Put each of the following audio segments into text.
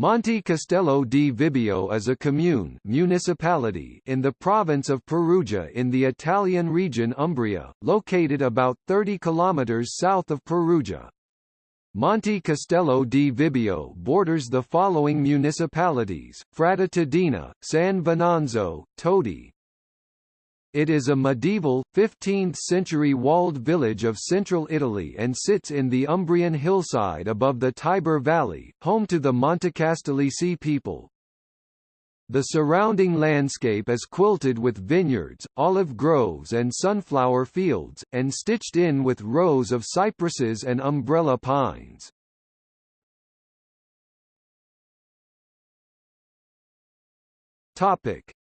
Monte Castello di Vibbio is a commune municipality in the province of Perugia in the Italian region Umbria, located about 30 kilometers south of Perugia. Monte Castello di Vibbio borders the following municipalities, Fratta Todina, San Venanzo, Todi, it is a medieval, 15th-century walled village of central Italy and sits in the Umbrian hillside above the Tiber Valley, home to the Montecastellisi people. The surrounding landscape is quilted with vineyards, olive groves and sunflower fields, and stitched in with rows of cypresses and umbrella pines.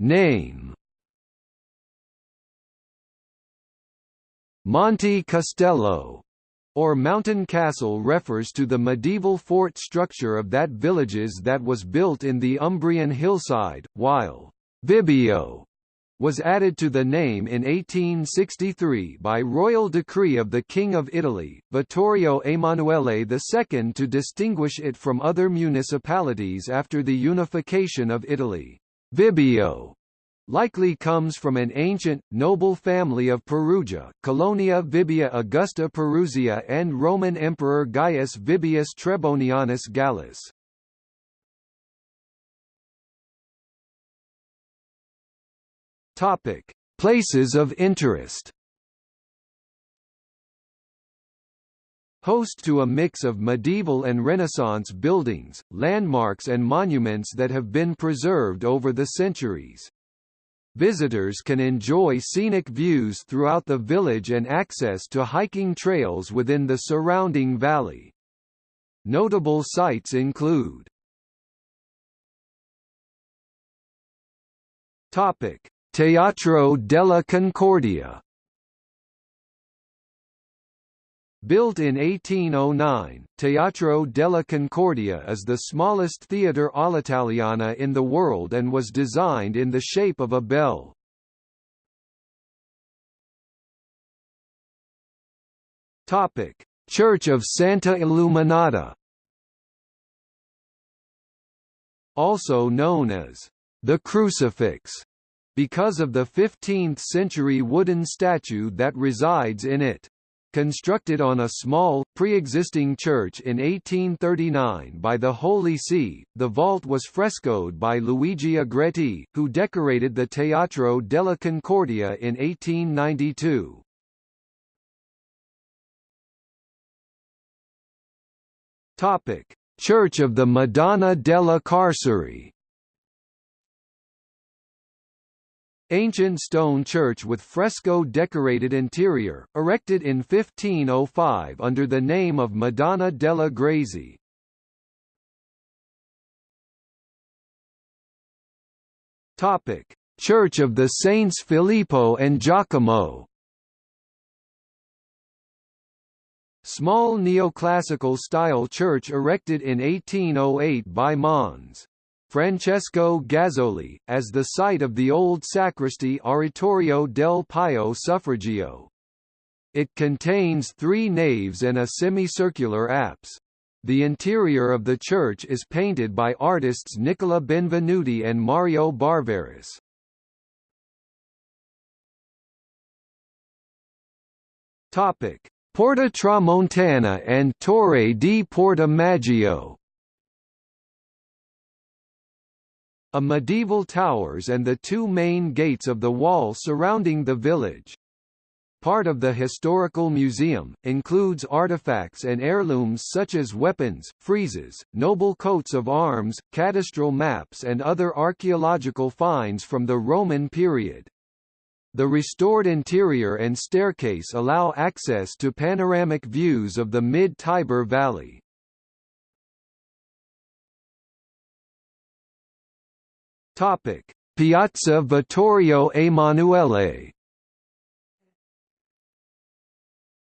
Name Monte Castello or Mountain Castle refers to the medieval fort structure of that villages that was built in the Umbrian hillside, while Vibbio was added to the name in 1863 by royal decree of the King of Italy, Vittorio Emanuele II to distinguish it from other municipalities after the unification of Italy. Vibbio likely comes from an ancient, noble family of Perugia, Colonia Vibia Augusta Perusia and Roman Emperor Gaius Vibius Trebonianus Gallus. Topic: Places of interest. Host to a mix of medieval and Renaissance buildings, landmarks and monuments that have been preserved over the centuries. Visitors can enjoy scenic views throughout the village and access to hiking trails within the surrounding valley. Notable sites include Topic: Teatro della Concordia Built in 1809, Teatro della Concordia is the smallest theatre all'italiana in the world and was designed in the shape of a bell. Church of Santa Illuminata Also known as the Crucifix because of the 15th-century wooden statue that resides in it. Constructed on a small, pre-existing church in 1839 by the Holy See, the vault was frescoed by Luigi Agretti, who decorated the Teatro della Concordia in 1892. Topic: Church of the Madonna della Carceri Ancient stone church with fresco-decorated interior, erected in 1505 under the name of Madonna della Grazie. Topic: Church of the Saints Filippo and Giacomo. Small neoclassical style church erected in 1808 by Mons. Francesco Gazzoli, as the site of the old sacristy Oratorio del Pio Suffragio. It contains three naves and a semicircular apse. The interior of the church is painted by artists Nicola Benvenuti and Mario Barberis. Topic: Porta Tramontana and Torre di Porta Maggio. A medieval towers and the two main gates of the wall surrounding the village. Part of the historical museum, includes artifacts and heirlooms such as weapons, friezes, noble coats of arms, cadastral maps and other archaeological finds from the Roman period. The restored interior and staircase allow access to panoramic views of the mid-Tiber Valley. Topic: Piazza Vittorio Emanuele.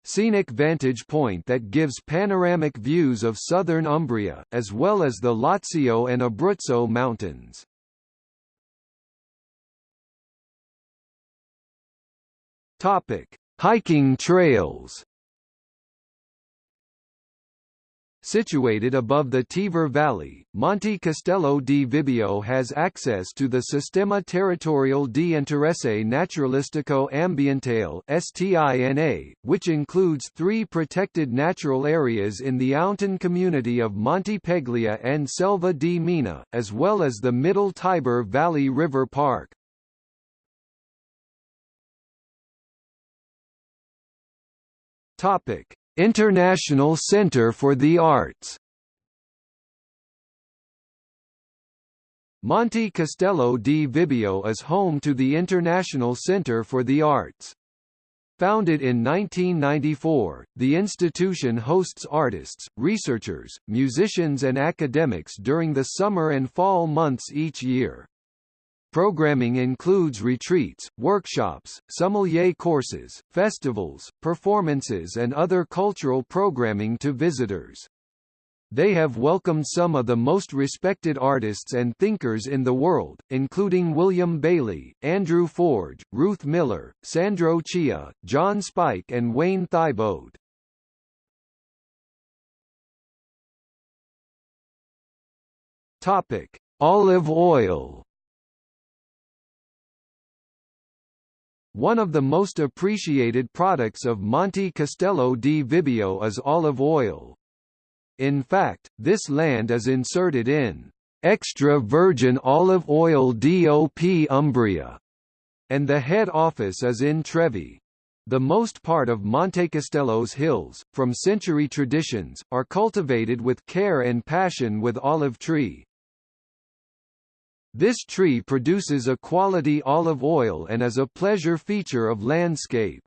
Scenic vantage point that gives panoramic views of southern Umbria, as well as the Lazio and Abruzzo mountains. Topic: Hiking trails Situated above the Tiber Valley, Monte Castello di Vibbio has access to the Sistema Territorial di Interesse Naturalistico Ambientale (STINA), which includes three protected natural areas in the Auntain community of Monte Peglia and Selva di Meana, as well as the Middle Tiber Valley River Park. Topic: International Center for the Arts Monte Castello di Vibbio is home to the International Center for the Arts. Founded in 1994, the institution hosts artists, researchers, musicians and academics during the summer and fall months each year. Programming includes retreats, workshops, sommelier courses, festivals, performances and other cultural programming to visitors. They have welcomed some of the most respected artists and thinkers in the world, including William Bailey, Andrew Forge, Ruth Miller, Sandro Chia, John Spike and Wayne Thiebaud. Topic: Olive oil. One of the most appreciated products of Monte Castello di Vibbio is olive oil. In fact, this land is inserted in extra virgin olive oil DOP Umbria, and the head office is in Trevi. The most part of Monte Castello's hills, from century traditions, are cultivated with care and passion with olive tree. This tree produces a quality olive oil and is a pleasure feature of landscape.